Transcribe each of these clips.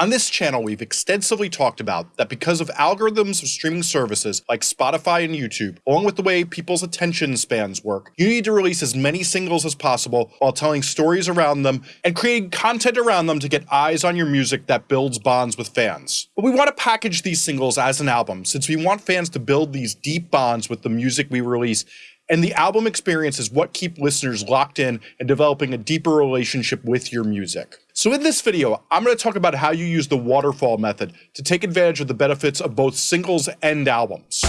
On this channel, we've extensively talked about that because of algorithms of streaming services like Spotify and YouTube, along with the way people's attention spans work, you need to release as many singles as possible while telling stories around them and creating content around them to get eyes on your music that builds bonds with fans. But we want to package these singles as an album since we want fans to build these deep bonds with the music we release and the album experience is what keep listeners locked in and developing a deeper relationship with your music. So in this video, I'm going to talk about how you use the waterfall method to take advantage of the benefits of both singles and albums.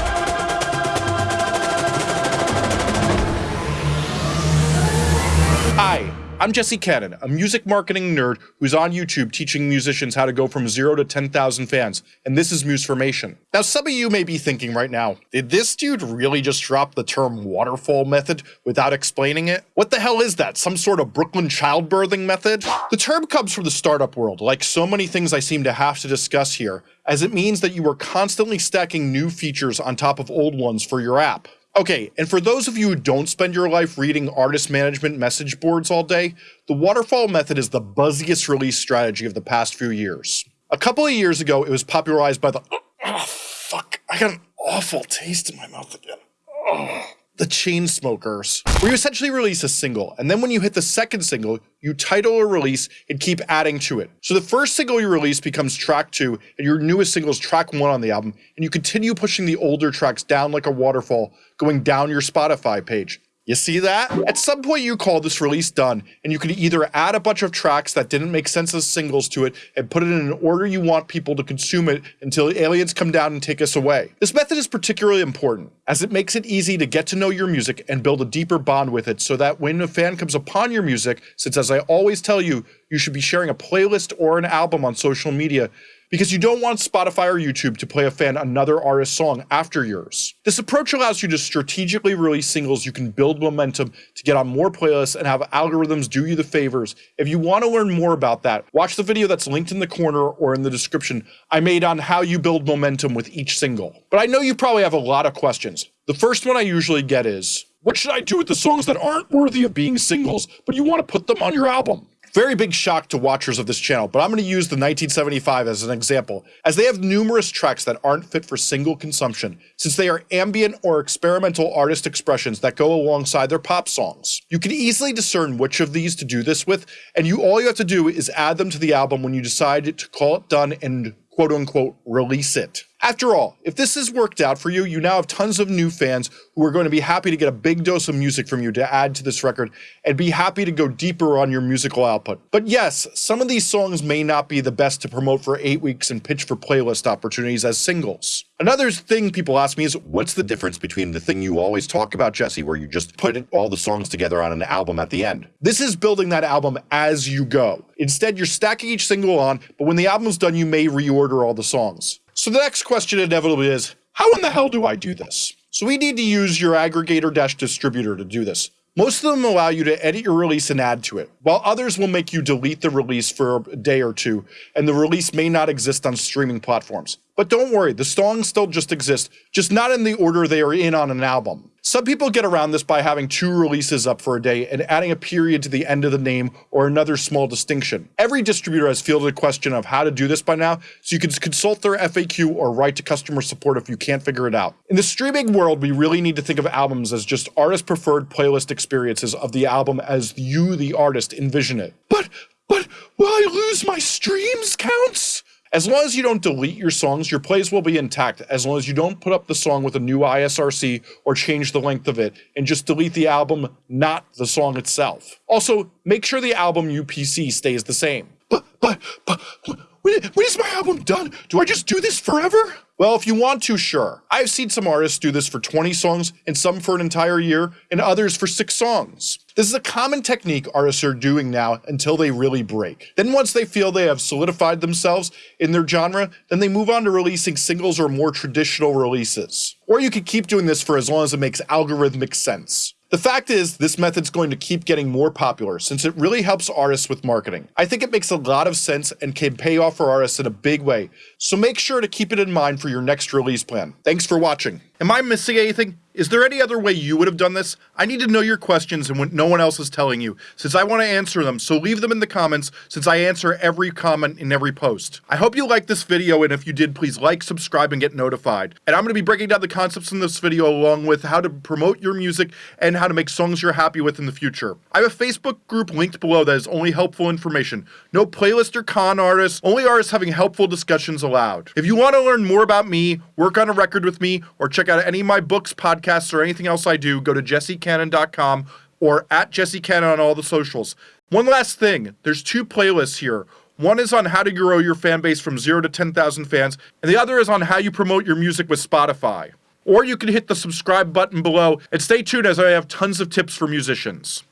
Hi, I'm Jesse Cannon, a music marketing nerd who's on YouTube teaching musicians how to go from zero to 10,000 fans, and this is Musformation. Now, some of you may be thinking right now, did this dude really just drop the term waterfall method without explaining it? What the hell is that? Some sort of Brooklyn childbirthing method? The term comes from the startup world, like so many things I seem to have to discuss here, as it means that you are constantly stacking new features on top of old ones for your app. Okay, and for those of you who don't spend your life reading artist management message boards all day, the waterfall method is the buzziest release strategy of the past few years. A couple of years ago, it was popularized by the oh, fuck, I got an awful taste in my mouth again. Oh the Chainsmokers, where you essentially release a single, and then when you hit the second single, you title a release and keep adding to it. So the first single you release becomes track two, and your newest single is track one on the album, and you continue pushing the older tracks down like a waterfall, going down your Spotify page. You see that? At some point you call this release done, and you can either add a bunch of tracks that didn't make sense as singles to it and put it in an order you want people to consume it until aliens come down and take us away. This method is particularly important, as it makes it easy to get to know your music and build a deeper bond with it so that when a fan comes upon your music, since as I always tell you, you should be sharing a playlist or an album on social media, because you don't want Spotify or YouTube to play a fan another artist's song after yours. This approach allows you to strategically release singles you can build momentum to get on more playlists and have algorithms do you the favors. If you want to learn more about that, watch the video that's linked in the corner or in the description I made on how you build momentum with each single. But I know you probably have a lot of questions. The first one I usually get is, what should I do with the songs that aren't worthy of being singles, but you want to put them on your album? Very big shock to watchers of this channel, but I'm going to use the 1975 as an example, as they have numerous tracks that aren't fit for single consumption, since they are ambient or experimental artist expressions that go alongside their pop songs. You can easily discern which of these to do this with, and you all you have to do is add them to the album when you decide to call it done and quote unquote release it. After all, if this has worked out for you, you now have tons of new fans who are going to be happy to get a big dose of music from you to add to this record and be happy to go deeper on your musical output. But yes, some of these songs may not be the best to promote for 8 weeks and pitch for playlist opportunities as singles. Another thing people ask me is, what's the difference between the thing you always talk about, Jesse, where you just put all the songs together on an album at the end? This is building that album as you go. Instead, you're stacking each single on, but when the album's done, you may reorder all the songs. So the next question inevitably is, how in the hell do I do this? So we need to use your aggregator dash distributor to do this. Most of them allow you to edit your release and add to it, while others will make you delete the release for a day or two, and the release may not exist on streaming platforms. But don't worry, the songs still just exist, just not in the order they are in on an album. Some people get around this by having two releases up for a day and adding a period to the end of the name or another small distinction. Every distributor has fielded a question of how to do this by now, so you can consult their FAQ or write to customer support if you can't figure it out. In the streaming world, we really need to think of albums as just artist preferred playlist experiences of the album as you, the artist, envision it. But, but, will I lose my streams counts? As long as you don't delete your songs, your plays will be intact as long as you don't put up the song with a new ISRC or change the length of it and just delete the album, not the song itself. Also, make sure the album UPC stays the same. But, but, but, when, when is my album done? Do I just do this forever? Well, if you want to, sure. I've seen some artists do this for 20 songs, and some for an entire year, and others for 6 songs. This is a common technique artists are doing now until they really break. Then once they feel they have solidified themselves in their genre, then they move on to releasing singles or more traditional releases. Or you could keep doing this for as long as it makes algorithmic sense. The fact is, this method's going to keep getting more popular since it really helps artists with marketing. I think it makes a lot of sense and can pay off for artists in a big way, so make sure to keep it in mind for your next release plan. Thanks for watching. Am I missing anything? Is there any other way you would have done this? I need to know your questions and what no one else is telling you, since I want to answer them, so leave them in the comments, since I answer every comment in every post. I hope you liked this video, and if you did, please like, subscribe, and get notified. And I'm going to be breaking down the concepts in this video along with how to promote your music and how to make songs you're happy with in the future. I have a Facebook group linked below that is only helpful information. No playlist or con artists, only artists having helpful discussions allowed. If you want to learn more about me, work on a record with me, or check out any of my books, podcasts, or anything else I do, go to jessecannon.com or at jessecannon on all the socials. One last thing, there's two playlists here. One is on how to grow your fan base from 0 to 10,000 fans, and the other is on how you promote your music with Spotify. Or you can hit the subscribe button below and stay tuned as I have tons of tips for musicians.